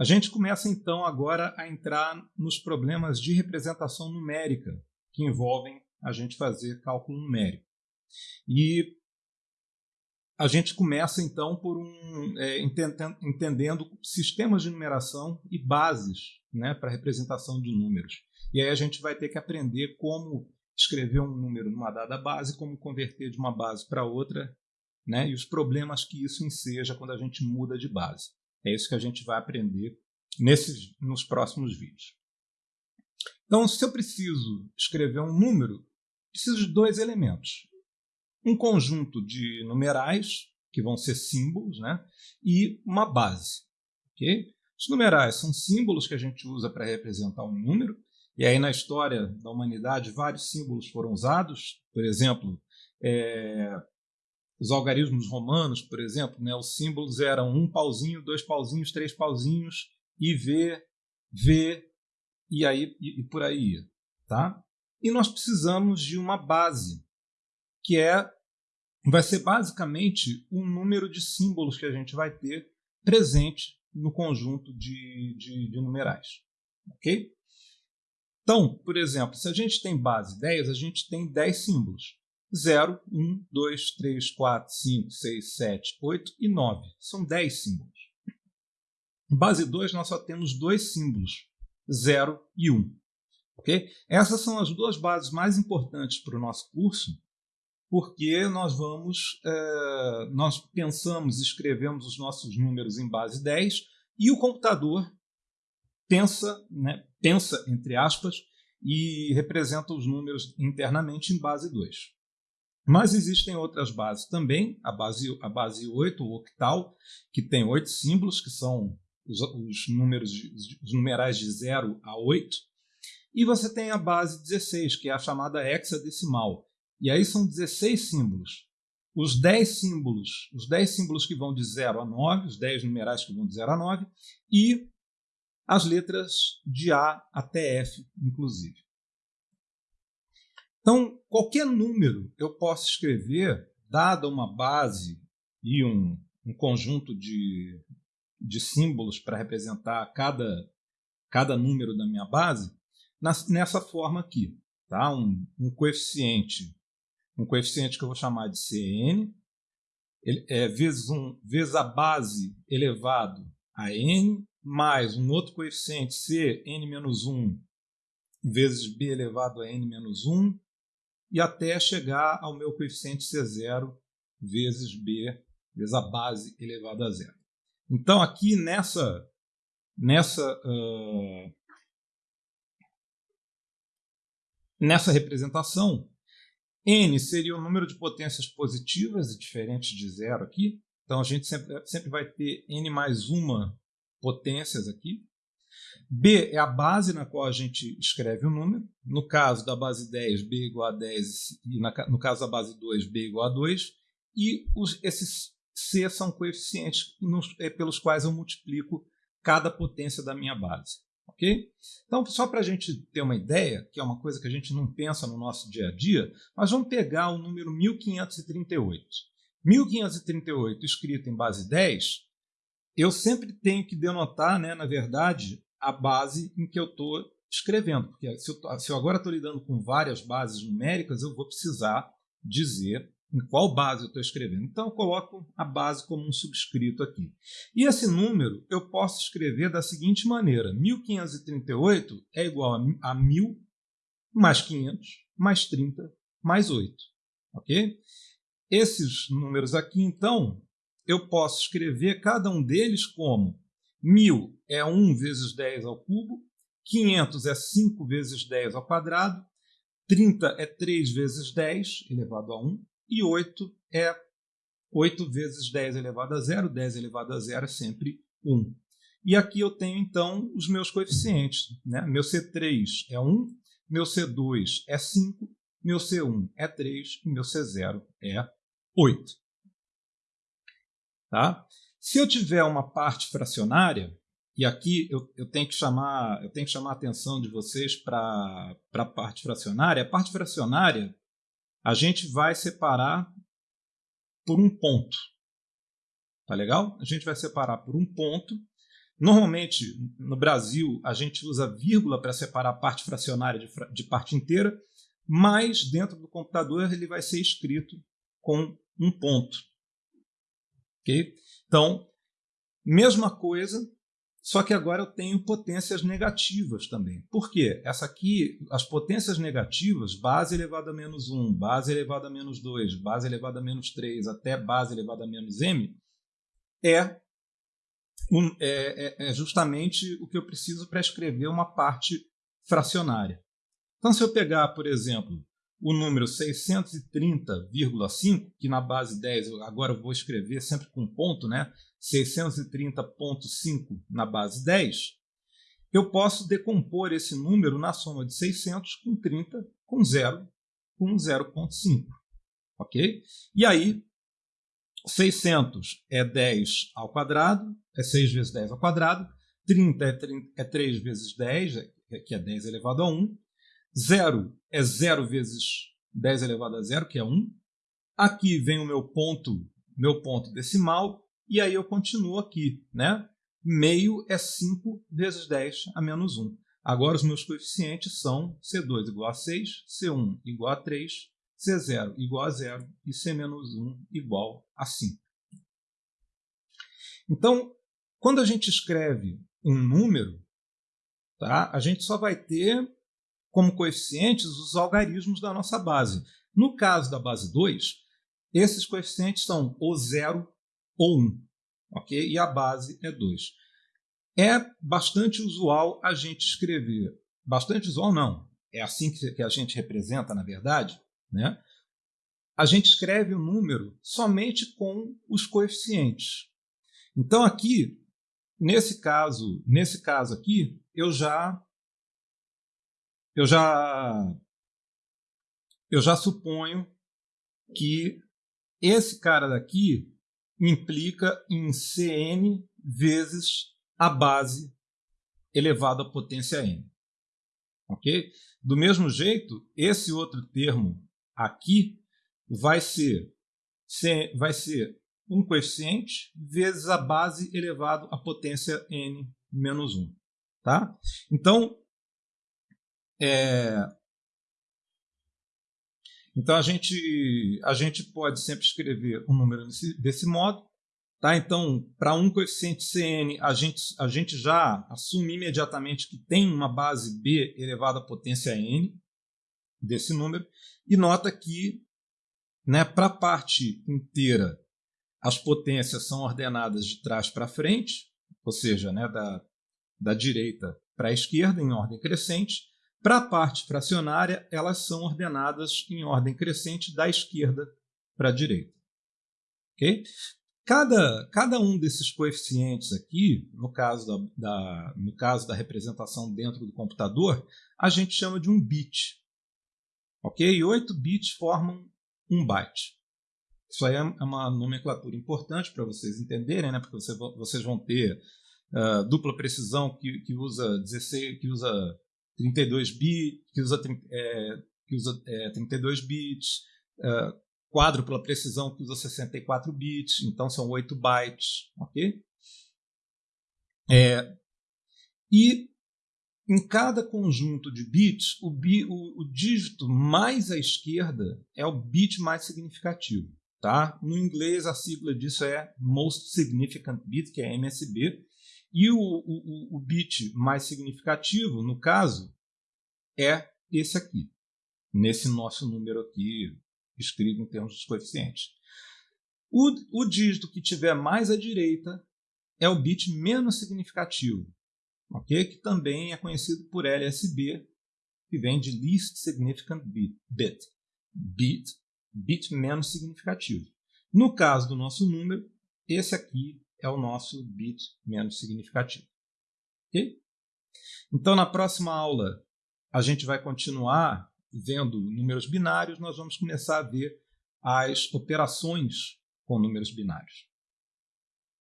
A gente começa então agora a entrar nos problemas de representação numérica que envolvem a gente fazer cálculo numérico. E a gente começa então por um é, entendendo, sistemas de numeração e bases né, para representação de números. E aí a gente vai ter que aprender como escrever um número numa dada base, como converter de uma base para outra, né, e os problemas que isso enseja quando a gente muda de base. É isso que a gente vai aprender nesses, nos próximos vídeos. Então, se eu preciso escrever um número, preciso de dois elementos. Um conjunto de numerais, que vão ser símbolos, né? e uma base. Okay? Os numerais são símbolos que a gente usa para representar um número, e aí na história da humanidade vários símbolos foram usados. Por exemplo, é, os algarismos romanos, por exemplo, né, os símbolos eram um pauzinho, dois pauzinhos, três pauzinhos, IV, V, e aí e, e por aí, tá? E nós precisamos de uma base, que é vai ser basicamente o número de símbolos que a gente vai ter presente no conjunto de, de, de numerais. Ok? Então, por exemplo, se a gente tem base 10, a gente tem 10 símbolos. 0, 1, 2, 3, 4, 5, 6, 7, 8 e 9. São 10 símbolos. Base 2, nós só temos dois símbolos, 0 e 1. Okay? Essas são as duas bases mais importantes para o nosso curso, porque nós vamos, é, nós pensamos, escrevemos os nossos números em base 10 e o computador pensa, né, pensa entre aspas, e representa os números internamente em base 2. Mas existem outras bases também, a base, a base 8, o octal, que tem oito símbolos, que são os, os números, os numerais de 0 a 8, e você tem a base 16, que é a chamada hexadecimal. E aí são 16 símbolos. Os 10 símbolos, os 10 símbolos que vão de 0 a 9, os 10 numerais que vão de 0 a 9, e as letras de A até F, inclusive. Então, qualquer número eu posso escrever, dada uma base e um, um conjunto de, de símbolos para representar cada, cada número da minha base nessa forma aqui. Tá? Um, um coeficiente um coeficiente que eu vou chamar de Cn, ele, é, vezes, um, vezes a base elevado a n, mais um outro coeficiente c, n-1, vezes b elevado a n-1, e até chegar ao meu coeficiente c0 vezes b, vezes a base elevada a zero. Então, aqui nessa, nessa, uh, nessa representação, n seria o número de potências positivas e diferentes de zero aqui. Então, a gente sempre, sempre vai ter n mais uma potências aqui. B é a base na qual a gente escreve o número. No caso da base 10, B igual a 10, e no caso da base 2, B igual a 2. E os, esses C são coeficientes nos, é, pelos quais eu multiplico cada potência da minha base. ok? Então, só para a gente ter uma ideia, que é uma coisa que a gente não pensa no nosso dia a dia, nós vamos pegar o número 1538. 1538 escrito em base 10, eu sempre tenho que denotar, né, na verdade, a base em que eu estou escrevendo. Porque se eu, se eu agora estou lidando com várias bases numéricas, eu vou precisar dizer em qual base eu estou escrevendo. Então, eu coloco a base como um subscrito aqui. E esse número eu posso escrever da seguinte maneira. 1538 é igual a 1000 mais 500 mais 30 mais 8. Ok? Esses números aqui, então, eu posso escrever cada um deles como 1000 é 1 vezes 10 ao cubo, 500 é 5 vezes 10 ao quadrado, 30 é 3 vezes 10 elevado a 1, e 8 é 8 vezes 10 elevado a 0, 10 elevado a 0 é sempre 1. E aqui eu tenho, então, os meus coeficientes. Né? Meu C3 é 1, meu C2 é 5, meu C1 é 3 e meu C0 é 8. Tá? Se eu tiver uma parte fracionária, e aqui eu, eu, tenho que chamar, eu tenho que chamar a atenção de vocês para a parte fracionária. A parte fracionária a gente vai separar por um ponto. Tá legal? A gente vai separar por um ponto, Normalmente, no Brasil, a gente usa vírgula para separar a parte fracionária de, de parte inteira, mas dentro do computador ele vai ser escrito com um ponto. Então, mesma coisa, só que agora eu tenho potências negativas também. Por quê? Essa aqui, as potências negativas, base elevada a menos 1, base elevada a menos 2, base elevada a menos 3, até base elevada a menos m, é, é, é, é justamente o que eu preciso para escrever uma parte fracionária. Então, se eu pegar, por exemplo, o número 630,5, que na base 10 agora eu vou escrever sempre com ponto, né? 630.5 na base 10, eu posso decompor esse número na soma de 600 com 30 com 0 com 0.5. Ok? E aí, 600 é 10 ao quadrado, é 6 vezes 10 ao quadrado, 30 é, 30, é 3 vezes 10, que é 10 elevado a 1, 0 é 0 vezes 10 elevado a 0, que é 1. Aqui vem o meu ponto, meu ponto decimal, e aí eu continuo aqui. Né? Meio é 5 vezes 10 a menos 1. Agora os meus coeficientes são C2 igual a 6, C1 igual a 3, C0 igual a 0 e C menos 1 igual a 5. Então, quando a gente escreve um número, tá, a gente só vai ter como coeficientes os algarismos da nossa base. No caso da base 2, esses coeficientes são ou 0 ou 1, ok? e a base é 2. É bastante usual a gente escrever, bastante usual não, é assim que a gente representa, na verdade, né? a gente escreve o número somente com os coeficientes. Então aqui, nesse caso, nesse caso aqui, eu já eu já eu já suponho que esse cara daqui implica em Cn vezes a base elevado à potência n. Ok? Do mesmo jeito, esse outro termo aqui vai ser, vai ser um coeficiente vezes a base elevado à potência n menos 1. Tá? Então, é... Então a gente, a gente pode sempre escrever um número desse, desse modo. Tá? Então, para um coeficiente Cn, a gente, a gente já assume imediatamente que tem uma base b elevada à potência n desse número. E nota que né, para a parte inteira as potências são ordenadas de trás para frente, ou seja, né, da, da direita para a esquerda em ordem crescente. Para a parte fracionária, elas são ordenadas em ordem crescente da esquerda para a direita. Okay? Cada, cada um desses coeficientes aqui, no caso da, da, no caso da representação dentro do computador, a gente chama de um bit. Ok? Oito bits formam um byte. Isso aí é uma nomenclatura importante para vocês entenderem, né? porque você, vocês vão ter uh, dupla precisão que, que usa 16, que usa 32 bits, que usa, é, que usa é, 32 bits, é, quádrupla precisão que usa 64 bits, então são 8 bytes, ok? É, e em cada conjunto de bits, o, bi, o, o, dígito mais à esquerda é o bit mais significativo. Tá? No inglês, a sigla disso é Most Significant Bit, que é MSB, e o, o, o bit mais significativo, no caso, é esse aqui, nesse nosso número aqui, escrito em termos dos coeficientes. O, o dígito que tiver mais à direita é o bit menos significativo, okay? que também é conhecido por LSB, que vem de Least Significant Bit, bit, bit, bit menos significativo. No caso do nosso número, esse aqui é o nosso bit menos significativo. Então, na próxima aula, a gente vai continuar vendo números binários, nós vamos começar a ver as operações com números binários.